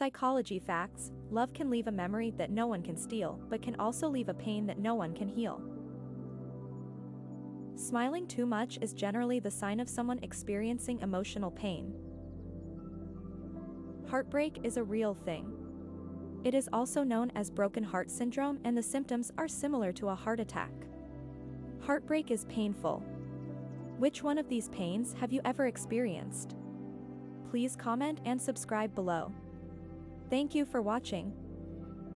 Psychology facts love can leave a memory that no one can steal, but can also leave a pain that no one can heal. Smiling too much is generally the sign of someone experiencing emotional pain. Heartbreak is a real thing. It is also known as broken heart syndrome and the symptoms are similar to a heart attack. Heartbreak is painful. Which one of these pains have you ever experienced? Please comment and subscribe below. Thank you for watching.